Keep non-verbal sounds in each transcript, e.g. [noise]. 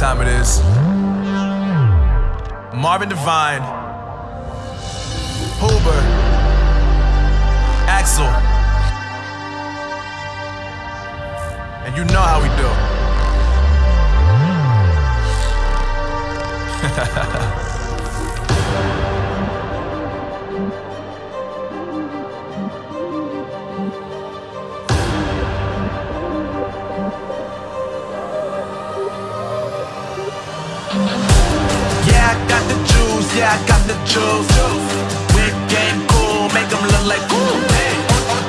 time it is. Marvin Devine, Huber, Axel, and you know how we do. [laughs] Got the juice, yeah, I got the juice. Big game cool, make them look like cool.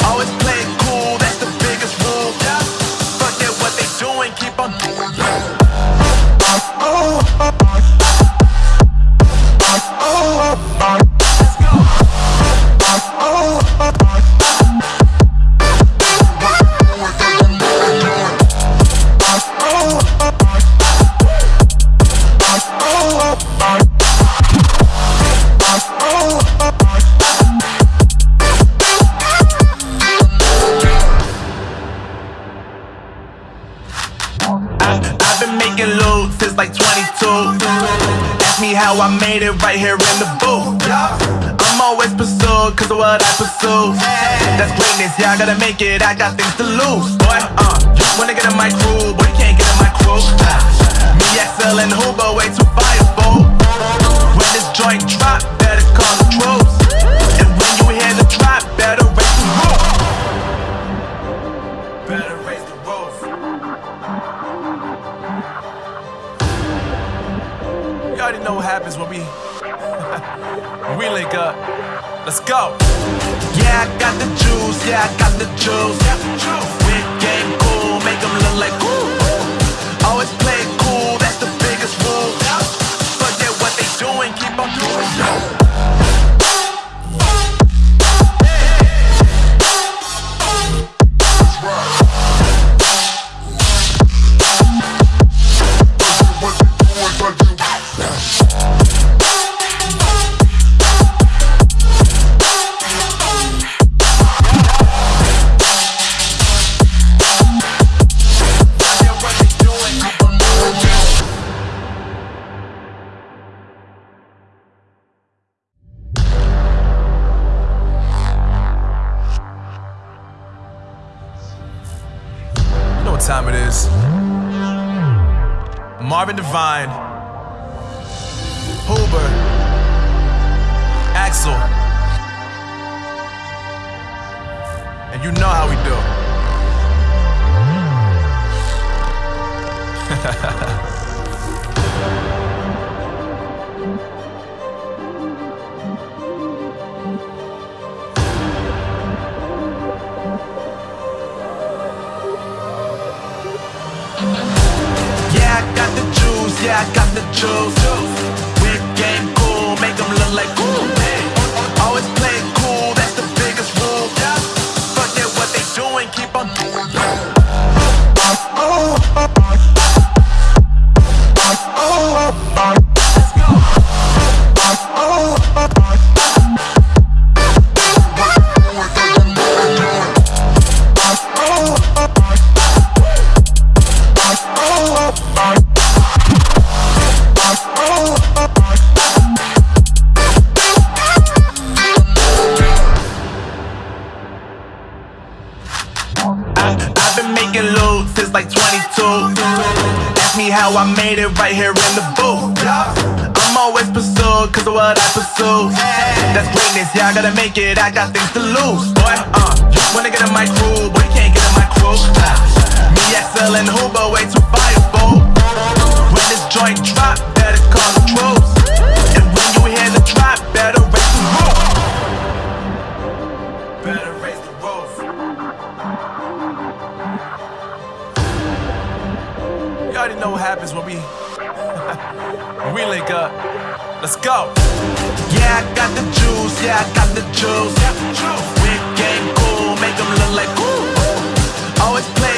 Always play cool, that's the biggest rule. Forget what they doing, keep on doing. Of what I pursue. That's greatness, yeah, I gotta make it, I got things to lose. Boy, uh, wanna get in my crew, but you can't get in my crew. Me, XL, and Huber, way too fireable. When this joint drop, better call the troops. And when you hear the drop, better raise the roof. Better raise the roof. You already know what happens when we [laughs] we link up. Let's go. Yeah, I got the juice, yeah, I got the juice. Big game cool, make them look like cool. Always oh, play it cool, that's the biggest rule. Forget what they doing, keep on doing. Cause of what I pursue. That's greatness, yeah, I gotta make it, I got things to lose. Boy, uh, wanna get in my crew, but you can't get in my crew. Me, XL, and Huber, way too Let's go. Yeah, I got the juice, yeah, I got the juice. Big game cool, make them look like cool. Always play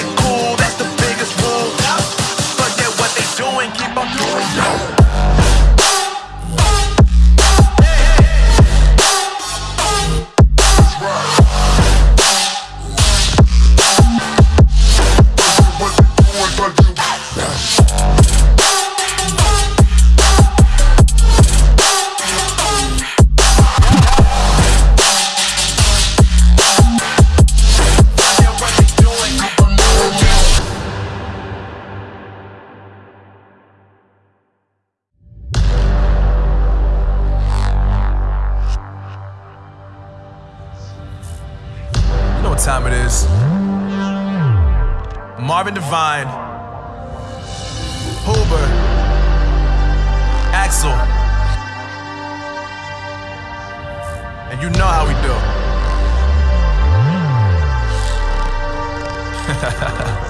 Marvin Devine, Huber, Axel. And you know how we do. [laughs]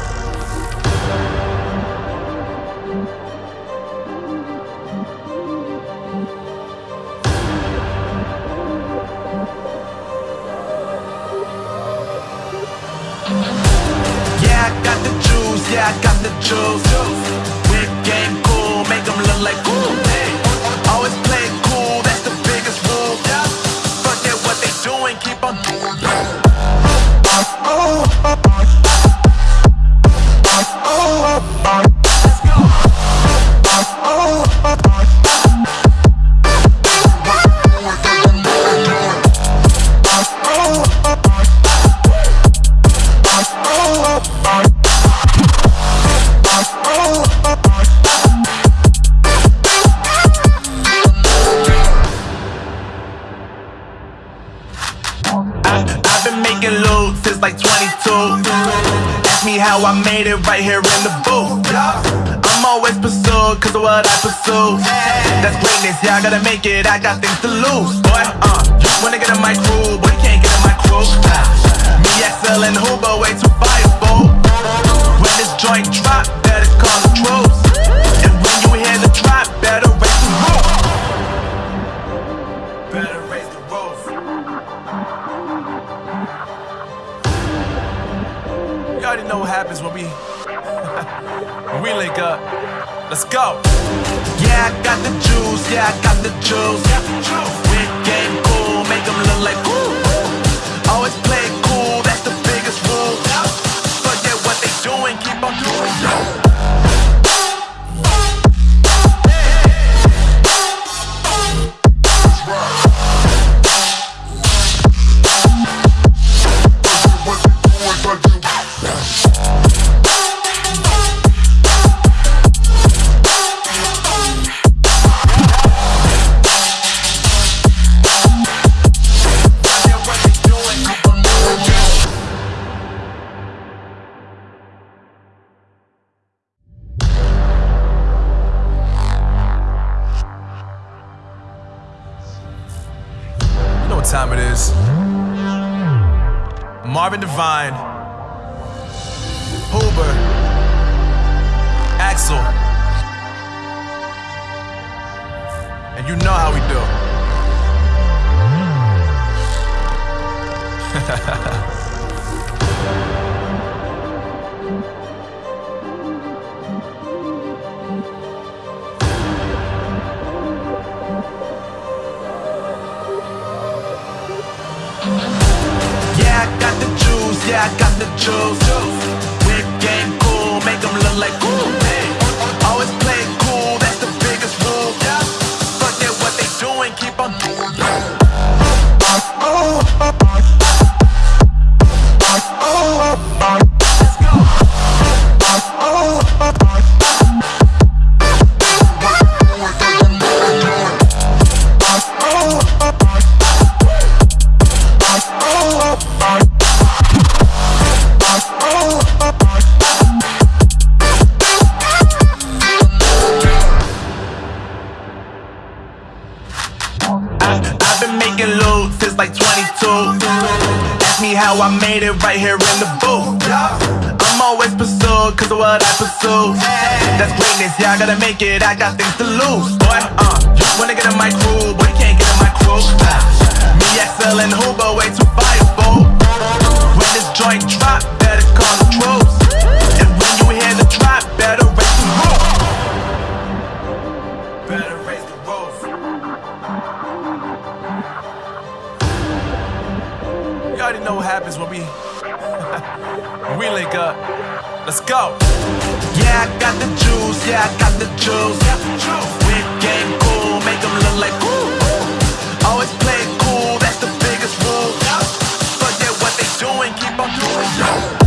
Yeah, I got yeah, I got the juice. Whip game cool, make them look like cool. Always play cool, that's the biggest rule. Forget what they doing, keep on doing. I, made it right here in the booth. I'm always pursued cause of what I pursue. That's greatness, yeah, I gotta make it, I got things to lose. Boy, uh, wanna get in my crew, but you can't get in my crew. Me, XL, and Huber, way too we link up. Let's go. Yeah, I got the juice, yeah, I got the juice. How I made it right here in the booth. I'm always pursued cause of what I pursue. That's greatness, yeah, I gotta make it, I got things to lose. Boy, uh, wanna get in my crew, but you can't get in my crew. Me, XL, and Huber, way too fireball. We link up. Let's go. Yeah, I got the juice, yeah, I got the juice. Whip game cool, make them look like cool. Always play cool, that's the biggest rule. Forget what they doing, keep on doing. Marvin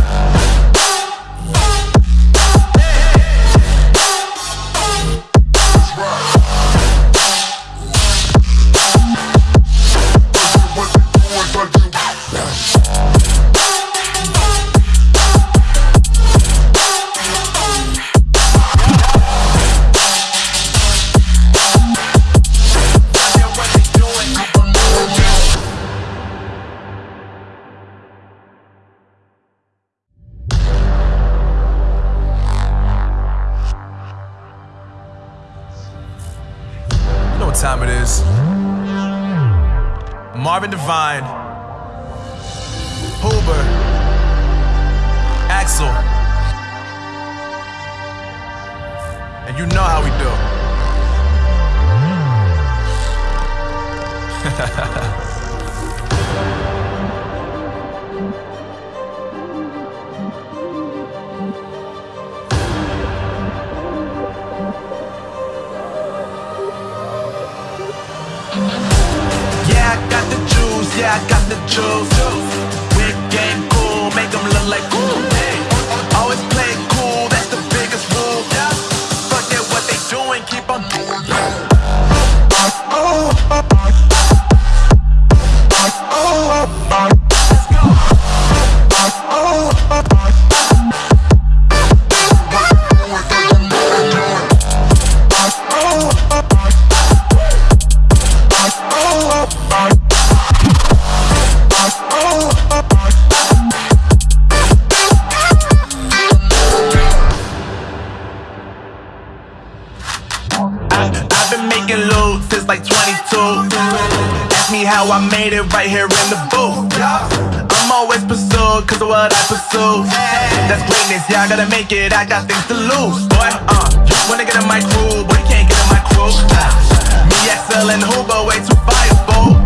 Yeah, I got the juice, yeah, I got the juice. Cool, make them look like. Always cool, that's the biggest rule. Forget what they doing, keep on doing. Oh, Made it right here in the booth. I'm always pursued cause of what I pursue. That's greatness, yeah, I gotta make it, I got things to lose. Boy, uh, you wanna get in my crew, but you can't get in my crew. Me, XL, and Huber, way too fireball.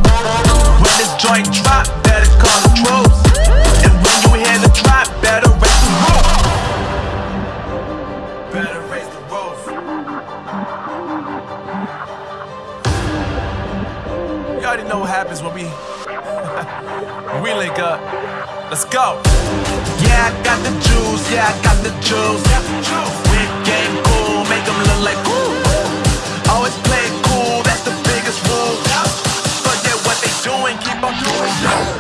When this joint drop, link up. Let's go. Yeah, I got the juice, yeah, I got the juice. Whip game cool, make them look like cool. Always play cool, that's the biggest rule. Forget what they doing, keep on doing.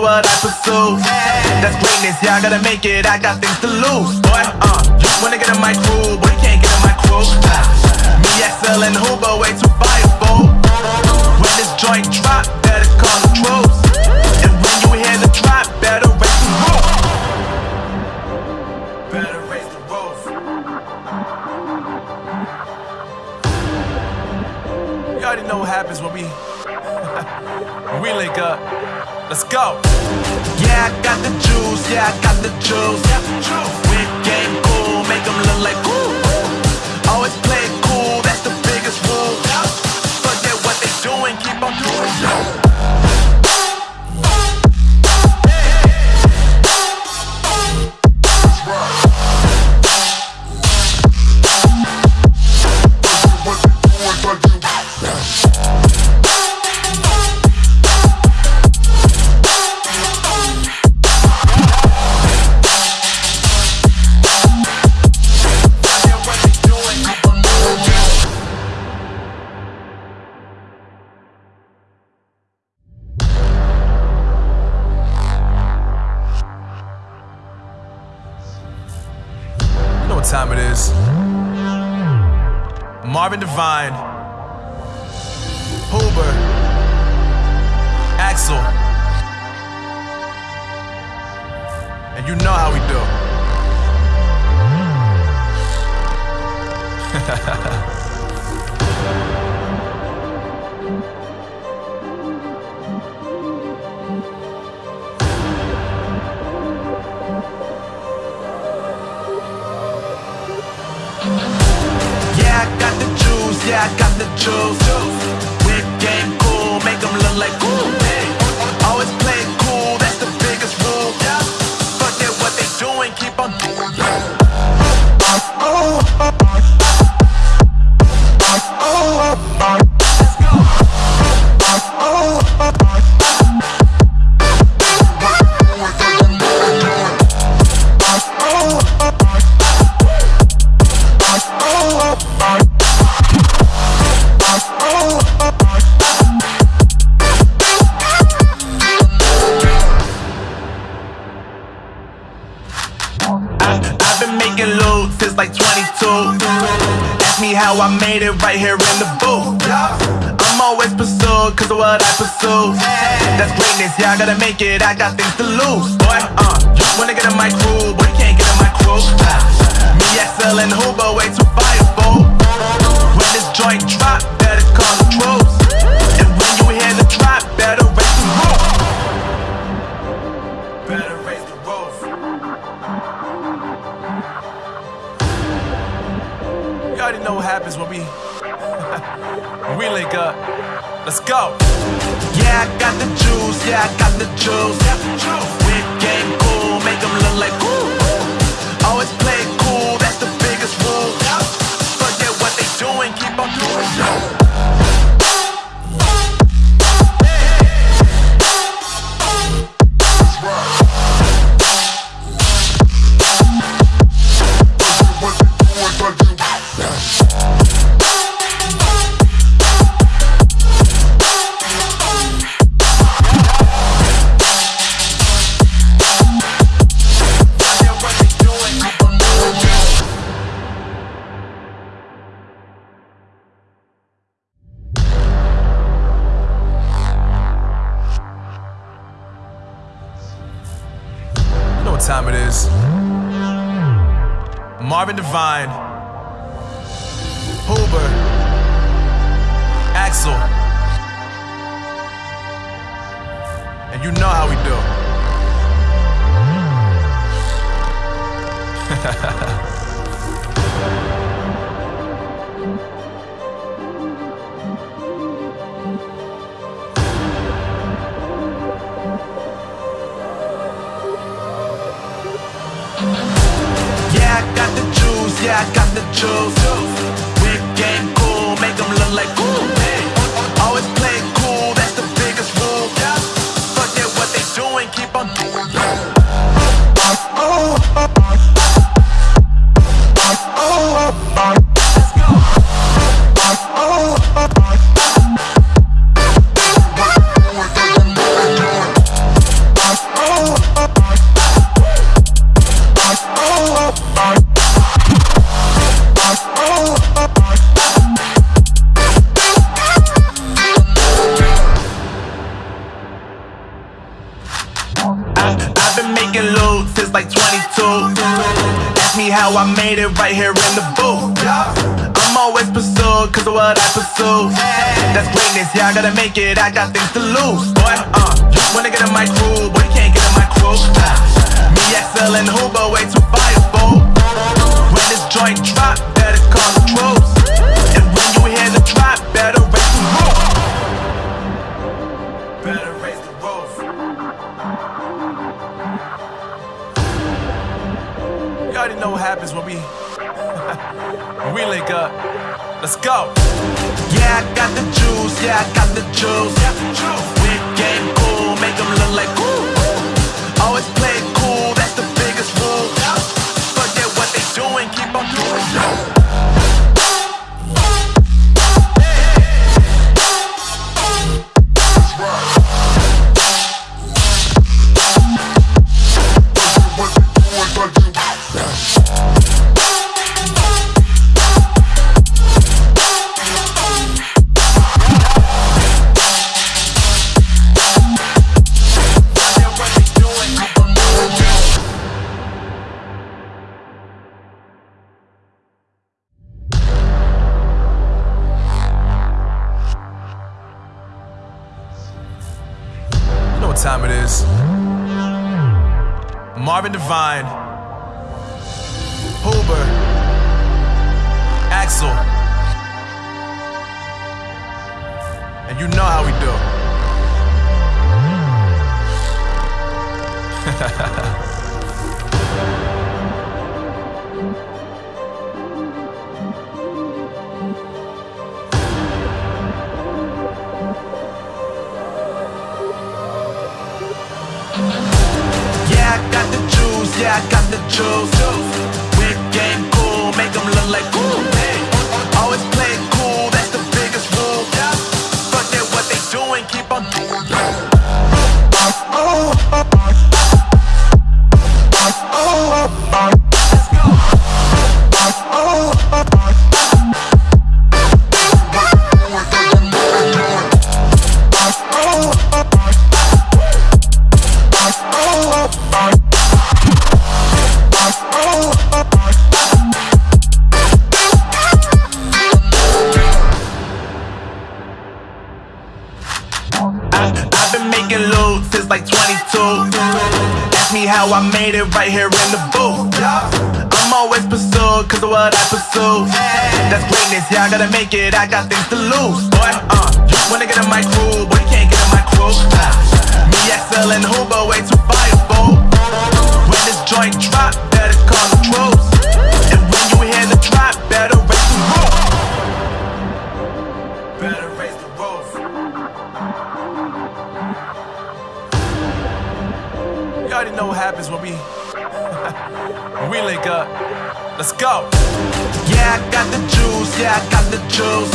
What I pursue. That's greatness, yeah, I gotta make it, I got things to lose. Boy, uh, you wanna get in my crew, but you can't get in my crew. Me, XL, and Huber, way too fireball. When this joint drop, better call the troops. And when you hear the drop, better raise the roof. Better raise the roof. You already know what happens when we [laughs] we link up. Let's go. Yeah, I got the juice, yeah, I got the juice. Whip game cool, make them look like cool. Always play cool, that's the biggest rule. Forget what they doing, keep on doing. yeah, I got the jewels. what I pursue. That's greatness, yeah, I gotta make it, I got things to lose. Boy, uh, wanna get in my crew, but you can't get in my crew Me, XL, and Huber, way too fireball When this joint drop, better call the troops And when you hear the drop, better raise the roof. Better raise the roof. You already know what happens when we, [laughs] we link up. Let's go. Yeah, I got the juice. Yeah, I got the juice. With game cool, make them look like cool. Always play cool, that's the biggest rule. Forget what they doing, keep on doing. it, I got things to what I pursue. That's greatness, yeah, I gotta make it, I got things to lose. Boy, uh, wanna get in my crew, but you can't get in my crew. Me, XL, and Huber, way too fireable. When this joint drop, the juice, yeah, I got the juice.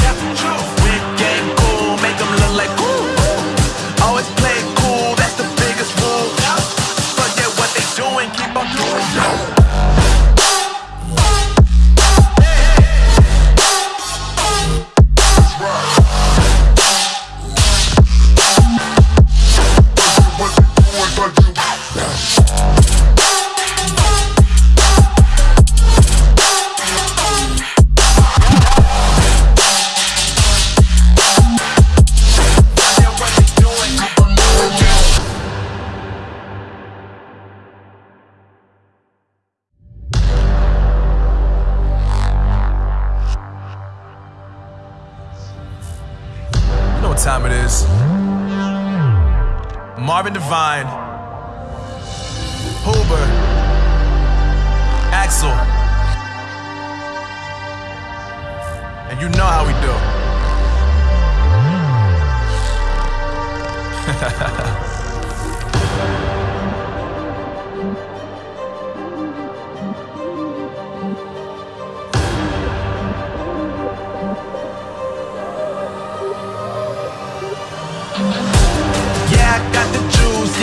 Whip game cool, make them look like cool. Always play cool, that's the biggest rule. Forget what they doing, keep on doing. What time it is. Marvin Devine, Huber, Axel. And you know how we do. [laughs]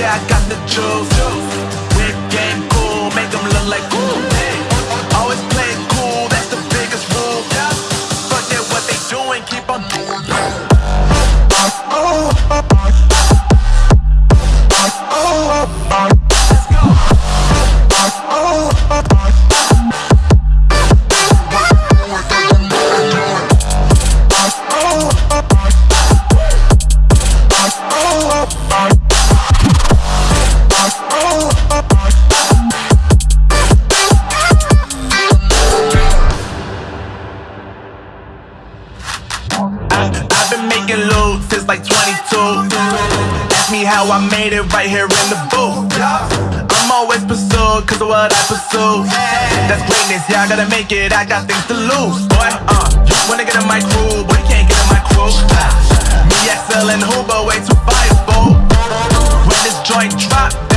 yeah, I got the juice. Whip game cool, make them look like cool. That's greatness, yeah, I gotta make it, I got things to lose. Boy, uh, wanna get in my crew, but you can't get in my crew. Me, XL, and Huber, way too fireable. When this joint drop,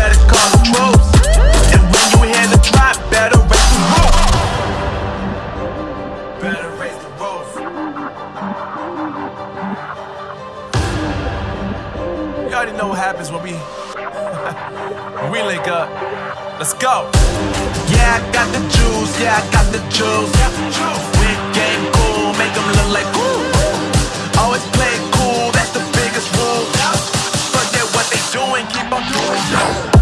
go. Yeah, I got the juice, yeah, I got the juice. Whip game cool, make them look like cool. Always play cool, that's the biggest rule. Forget what they doing, keep on doing.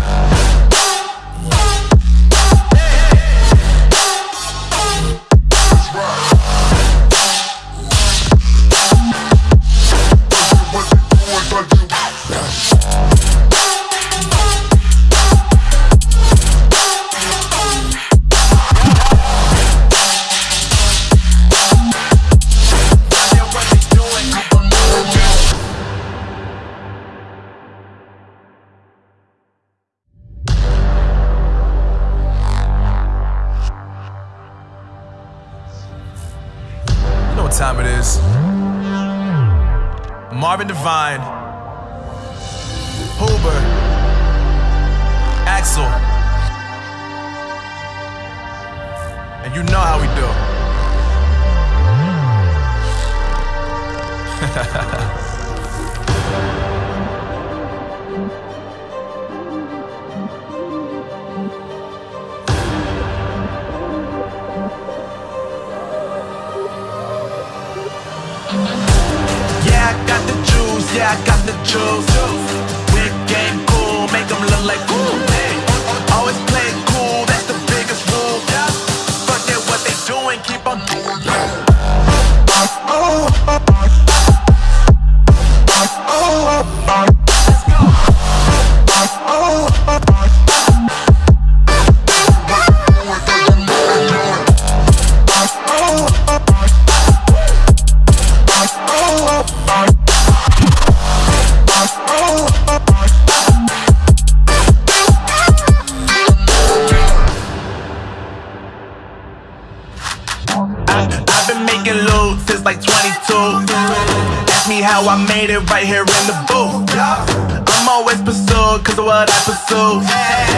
I made it right here in the booth. I'm always pursued, cause of what I pursue.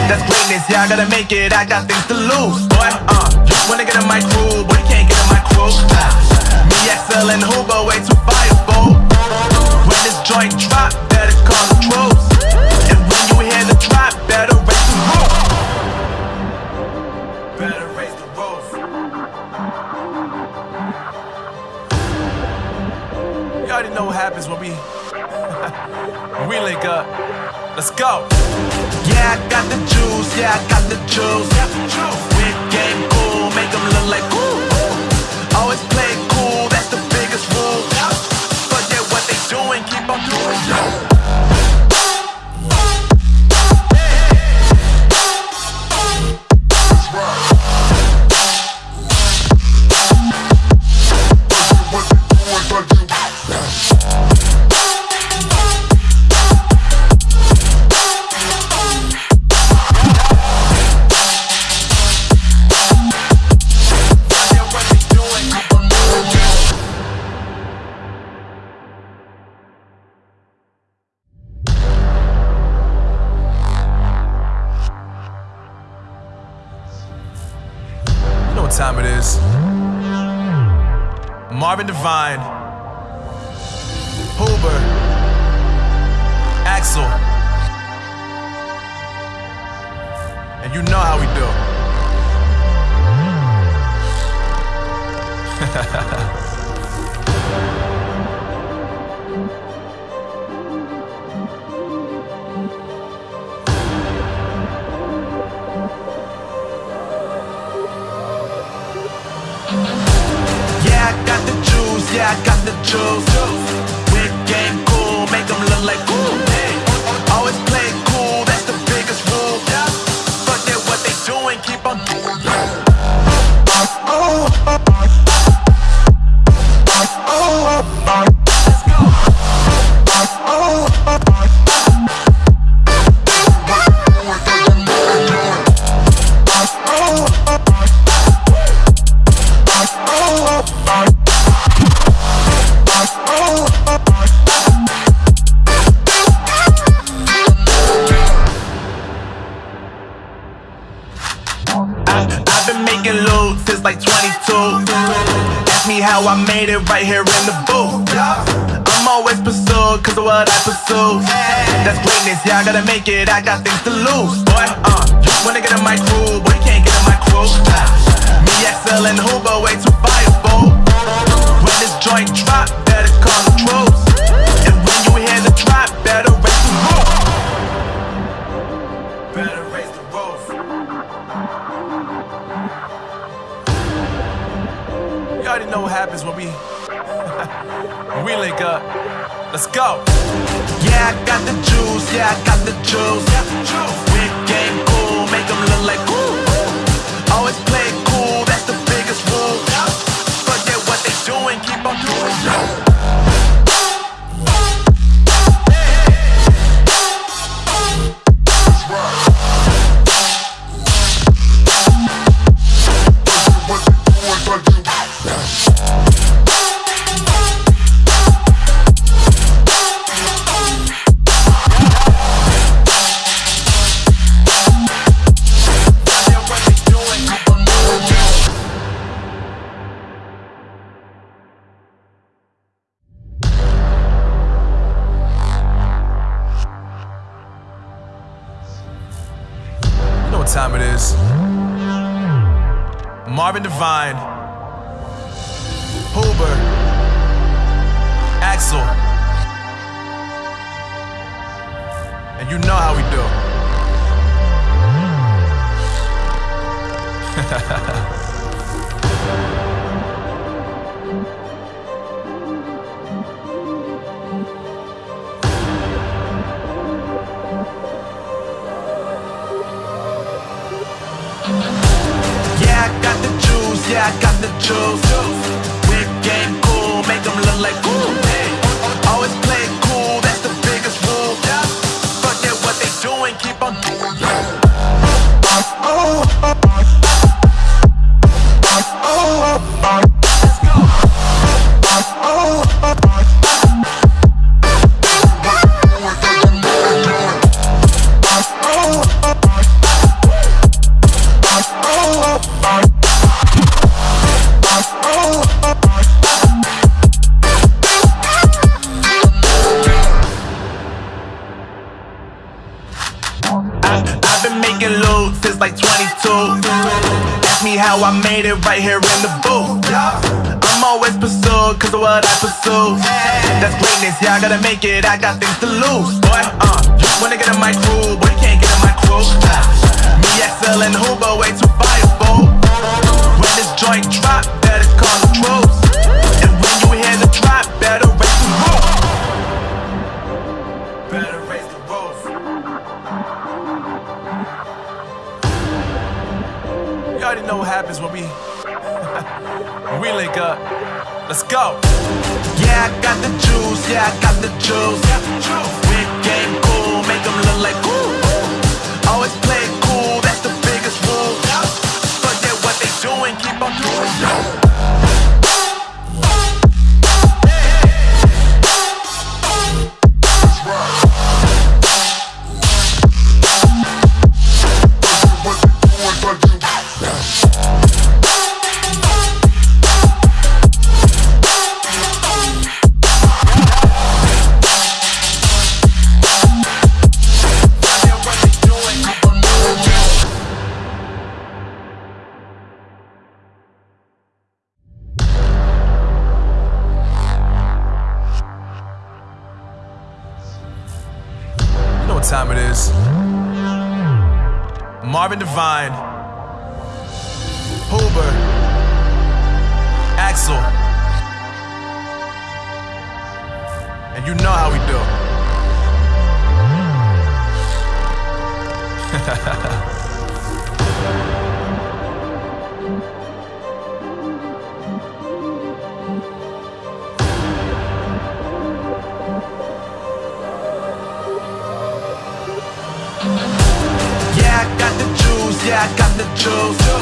That's greatness, yeah, I gotta make it, I got things to lose. Boy, uh, you wanna get in my crew, but you can't get in my crew. Me, XL, and Huber, way too fireball. When this joint drop, that is called the truth. Let's go. Yeah, I got the juice. Yeah, I got the juice. We're game cool. Make them look like cool. Always play cool. That's the biggest rule. Forget what they doing. Keep on doing. Yo. How I made it right here in the booth. I'm always pursued cause of what I pursue. That's greatness, yeah, I gotta make it, I got things to lose. Boy, uh, you wanna get in my crew, but you can't get in my crew. Me, XL, and Huber, way too fireball. When this joint drop, better call the troops. And when you hear the drop, better know what happens when we [laughs] when we link up. Let's go. Yeah, I got the juice. Yeah, I got the juice. Big game cool, make them look like cool. Always play cool, that's the biggest rule. Forget what they doing, keep on doing. Yeah, I got the juice.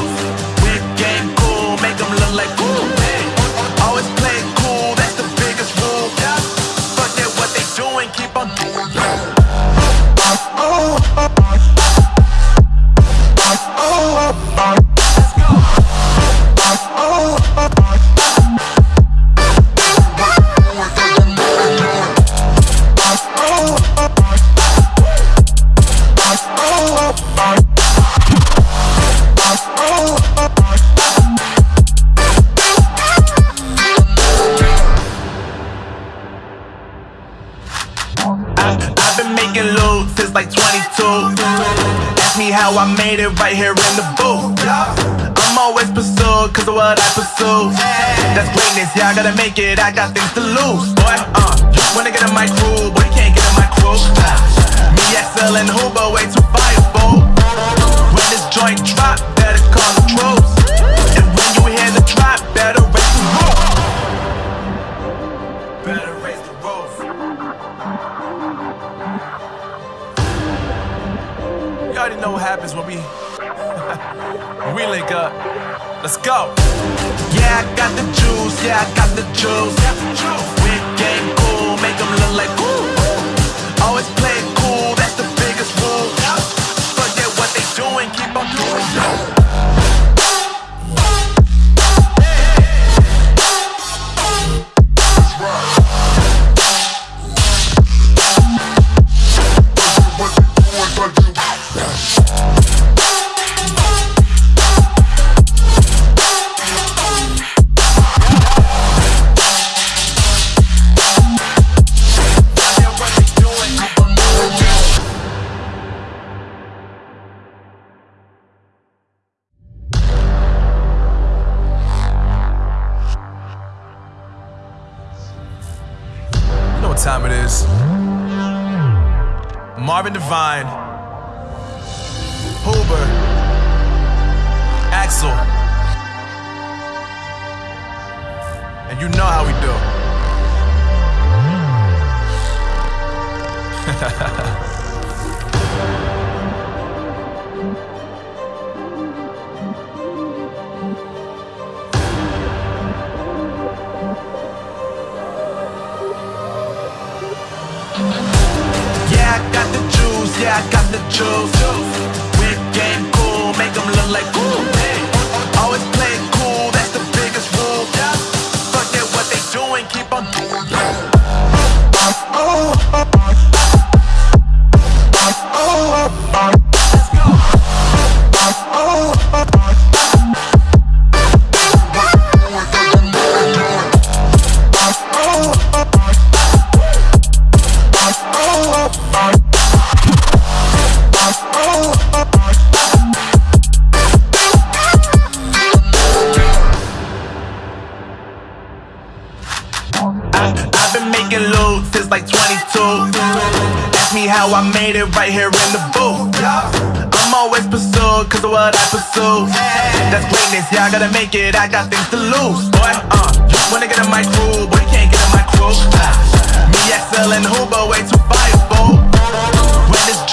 Make it, I got things to lose.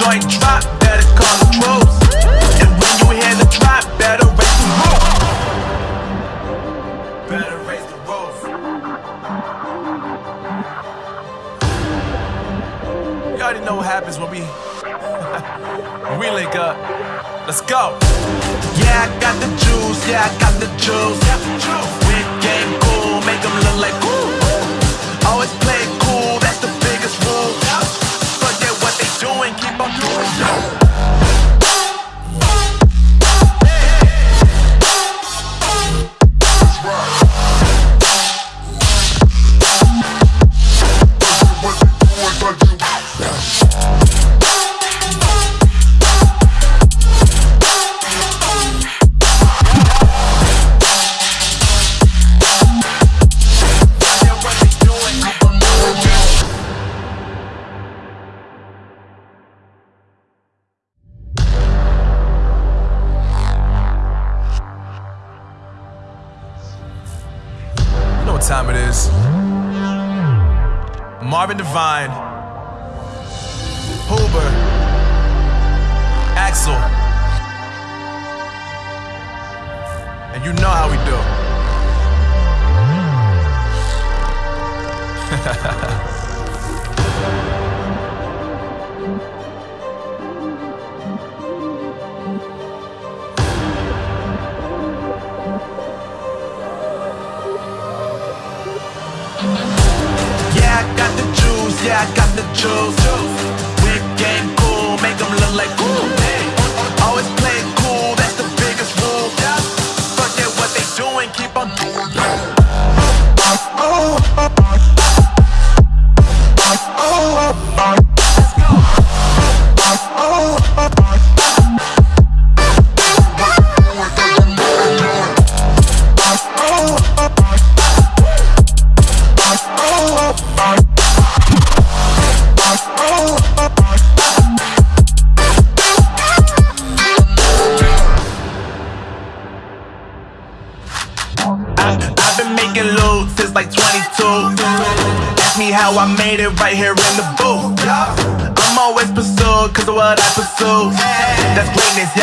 joint drop, better call the troops. And when you hear the drop, better raise the roof. Better raise the roof. You already know what happens when we [laughs] we link up. Let's go. Yeah, I got the juice. Yeah, I got the juice. Got the juice.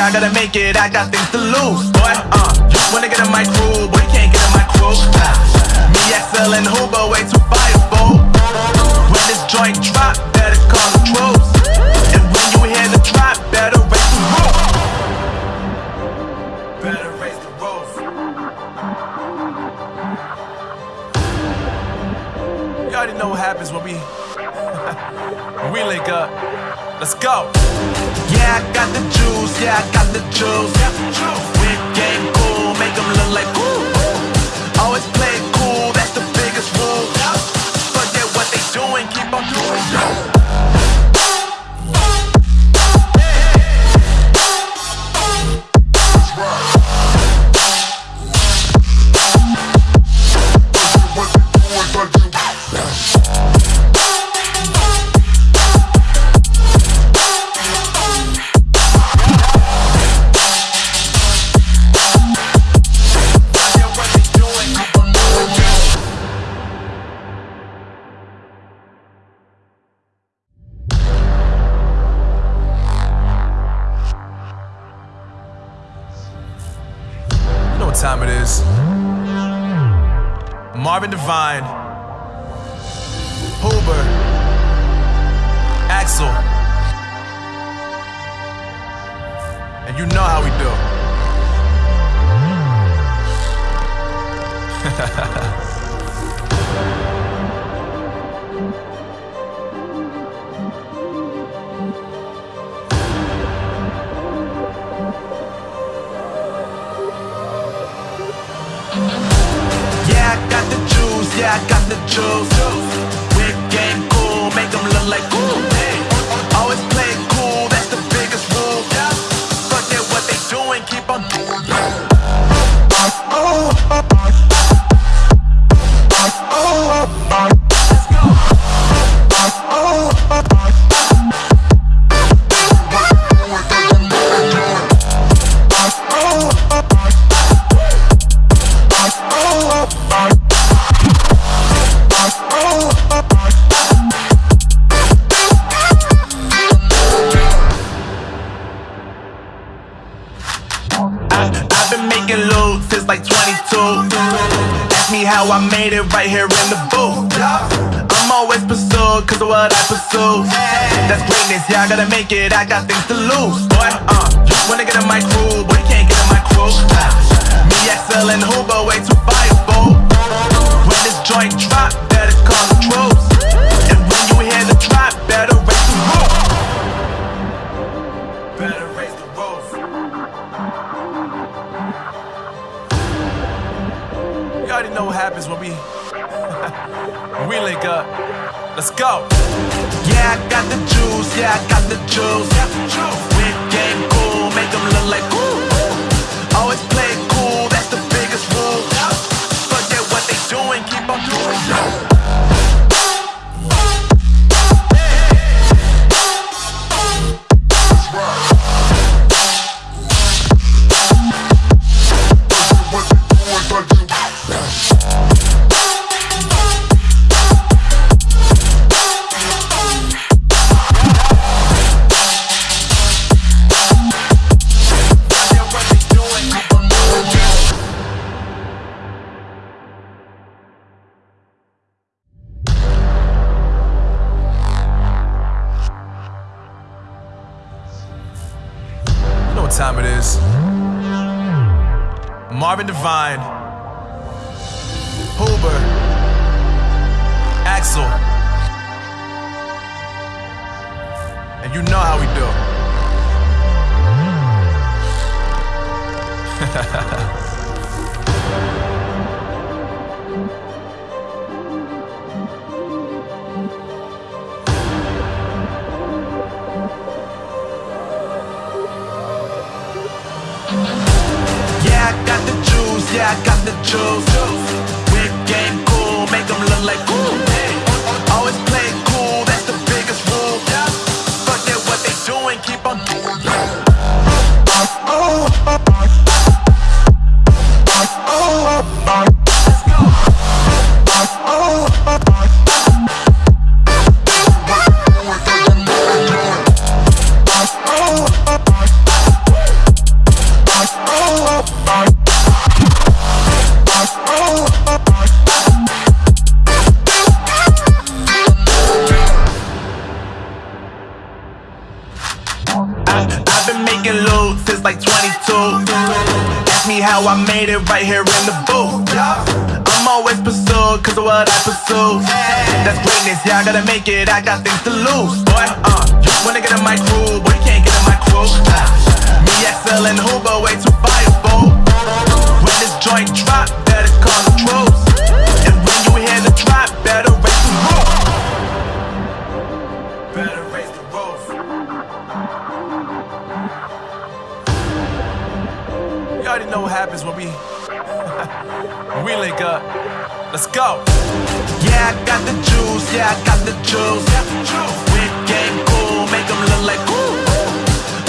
I gotta make it, I got things to lose. Time it is. Marvin Devine, Huber, Axel. And you know how we do. [laughs] yeah, I got the juice. Right here in the booth. I'm always pursued cause of what I pursue. That's greatness, yeah, I gotta make it, I got things to lose. Boy, uh, wanna get in my crew, boy, you can't get in my crew. Me, XL, and Huber, way too fireable. When this joint drop, better call the troops. And when you hear the drop, better raise the roof. You already know what happens when we we link up. Let's go. Yeah, I got the juice, yeah, I got the juice. Big game cool, make them look like cool. Always play cool, that's the biggest rule. Forget what they doing, keep on doing. Made it right here in the booth. I'm always pursued cause of what I pursue. That's greatness, yeah, I gotta make it, I got things to lose. Boy, uh, you wanna get in my crew, boy, you can't get in my crew. Me, XL, and Huber, way too fireable. When this joint drop, already know what happens when we [laughs] when we link up. Let's go. Yeah, I got the juice, yeah, I got the juice. Big game cool, make them look like cool.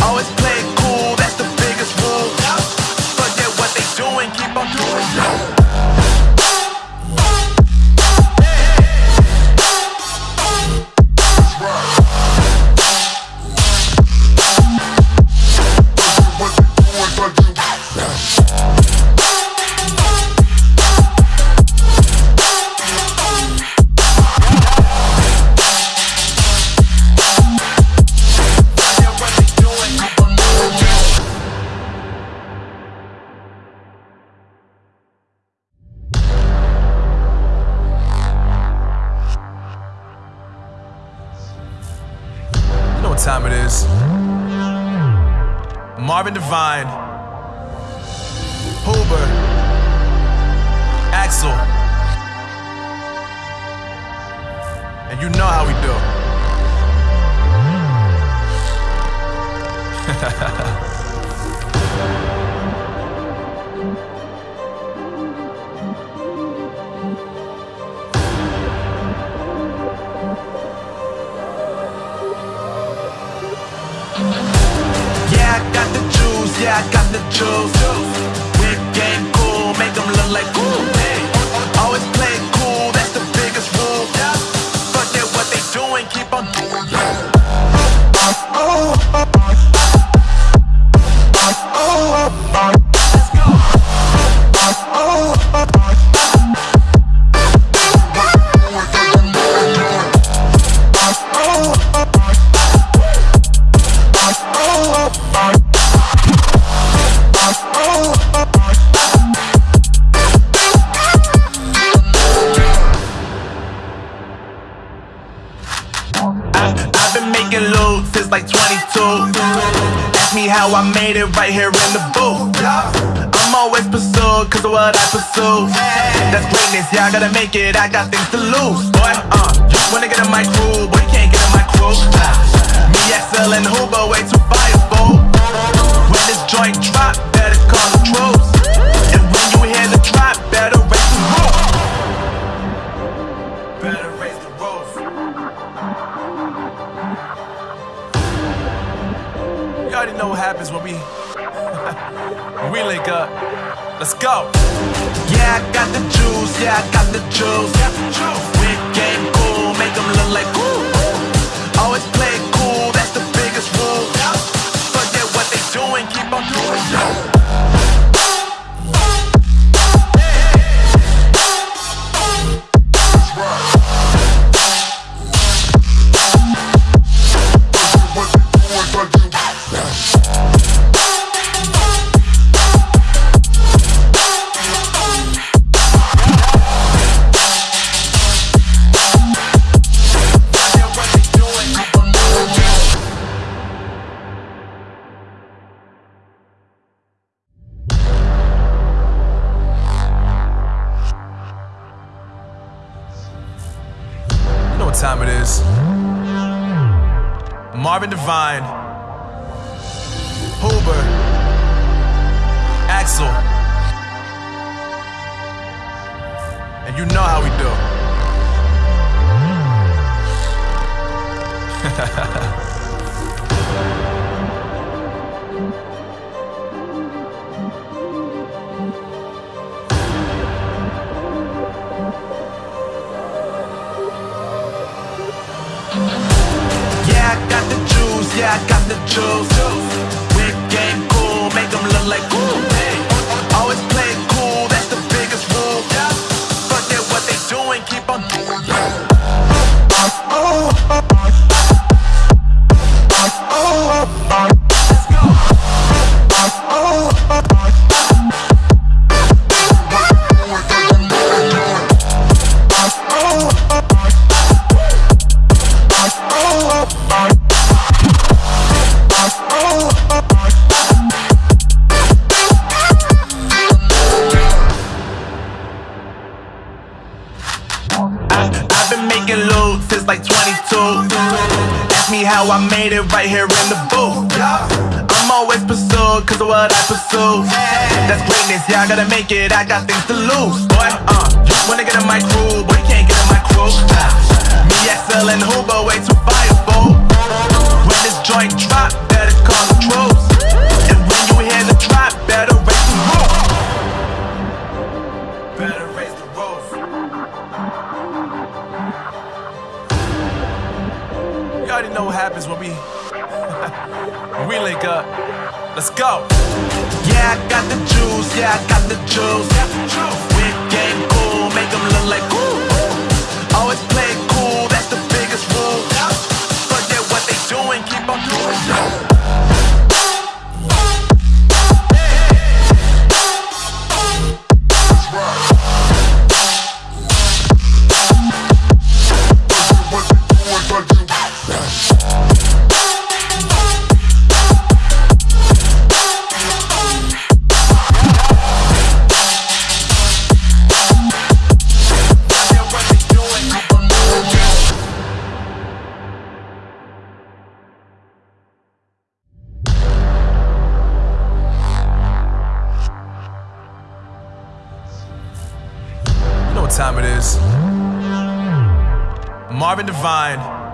Always play cool, that's the biggest rule. Forget what they doing, keep on doing. You know how we do. [laughs] Yeah, I got the juice, yeah, I got the juice. That's greatness, yeah, I gotta make it, I got things to lose. Boy, uh, wanna get in my crew, boy, you can't get in my crew. Me, XL, and Huber, way too I, I've been making loot since like 22. Ask me how I made it right here in the booth. I'm always pursued cause of what I pursue. That's greatness, yeah, I gotta make it, I got things to lose. Boy, uh, you wanna get in my crew, boy, you can't get in my crew. Me, XL, and Huber, way too fireable. When this joint drop, better call the troops. Know what happens when we [laughs] we link up. Let's go. Yeah, I got the juice, yeah, I got the juice. Whip game cool, make them look like cool. Always play cool, that's the biggest rule. Forget what they doing, keep on doing. vine.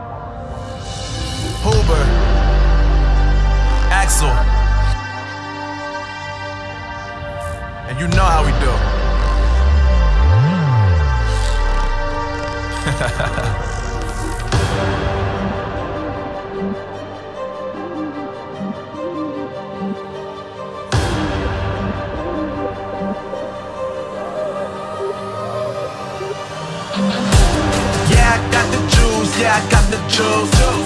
the truth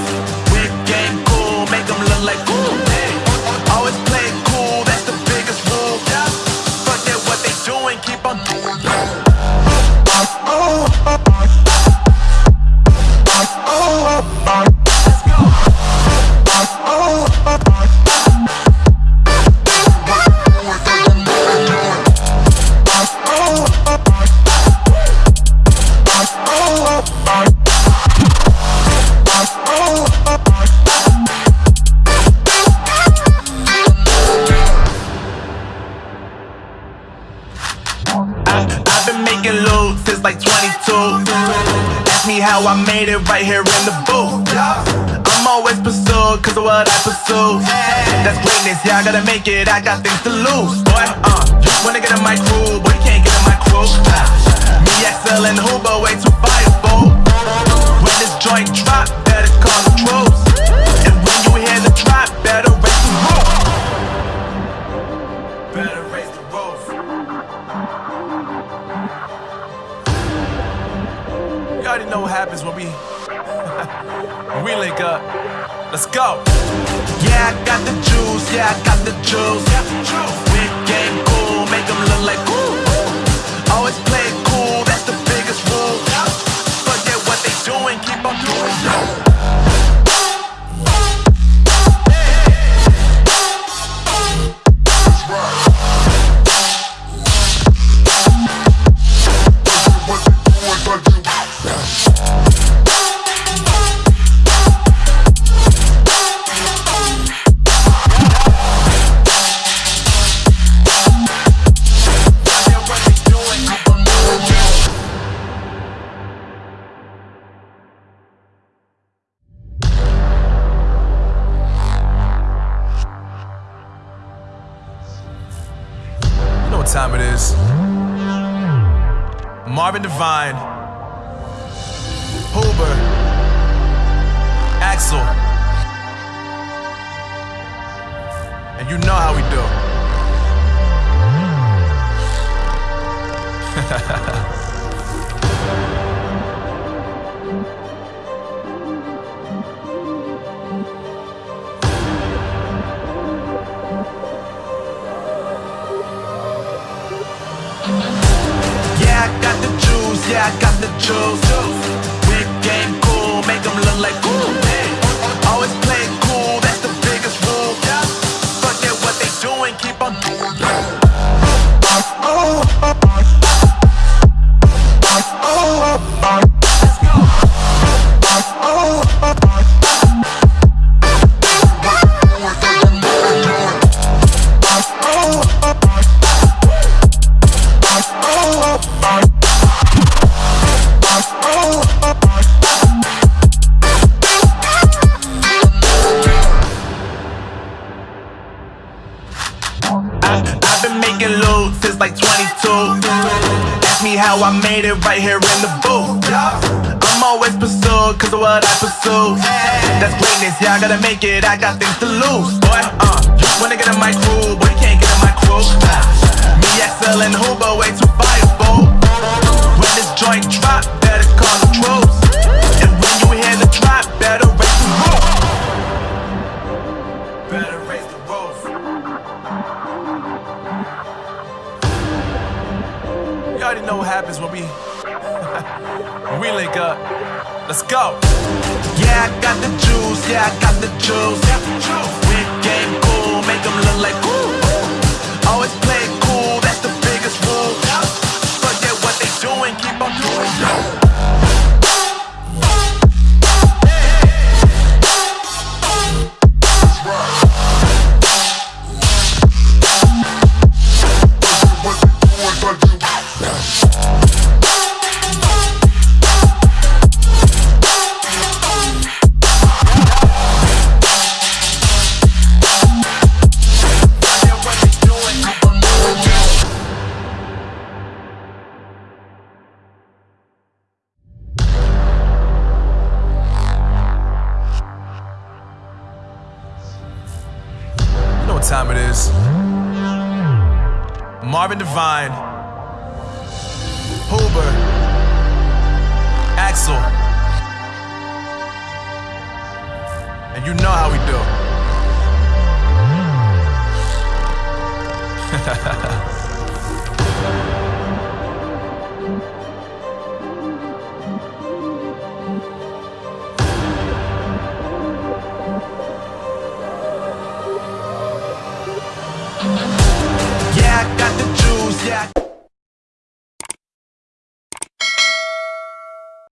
that's greatness, yeah, I gotta make it, I got things to lose. Boy, uh, wanna get a mic cool, boy, you can't